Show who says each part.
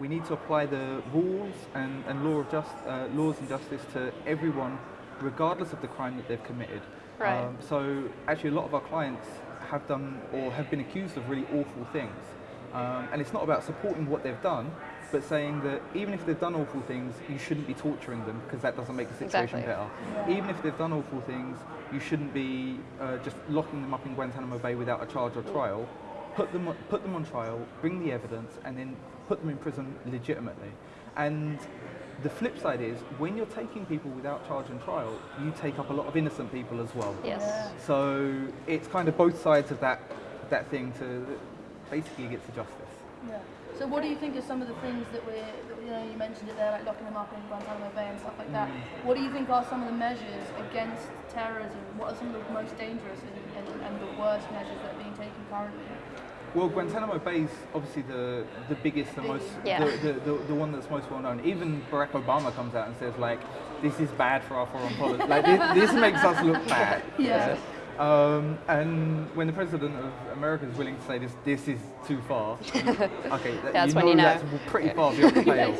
Speaker 1: we need to apply the rules and, and law of just, uh, laws and justice to everyone, regardless of the crime that they've committed.
Speaker 2: Right.
Speaker 1: Um, so actually, a lot of our clients have done or have been accused of really awful things, um, and it's not about supporting what they've done, but saying that even if they've done awful things, you shouldn't be torturing them because that doesn't make the situation
Speaker 2: Exactly.
Speaker 1: better. Even if they've done awful things, you shouldn't be uh, just locking them up in Guantanamo Bay without a charge or trial. Put them, on- put them on trial, bring the evidence, and then put them in prison legitimately. And the flip side is, when you're taking people without charge and trial, you take up a lot of innocent people as well.
Speaker 2: Yes.
Speaker 1: So it's kind of both sides of that that thing to basically get to justice.
Speaker 3: Yeah. So what do you think are some of the things that we're, that, you know, you mentioned it there, like locking them up in Guantanamo Bay and stuff like that.
Speaker 1: Mm.
Speaker 3: What do you think are some of the measures against terrorism? What are some of the most dangerous and, and, and the worst measures that
Speaker 1: Well, Guantanamo Bay is obviously the, the biggest, the most,
Speaker 2: Yeah.
Speaker 1: the, the, the, the one that's most well known. Even Barack Obama comes out and says like, this is bad for our foreign policy. like this, this makes us look bad.
Speaker 3: Yeah.
Speaker 1: Um, and when the president of America is willing to say this, this is too far. okay, that,
Speaker 2: That's
Speaker 1: you
Speaker 2: when you know.
Speaker 1: that's pretty far beyond the pale.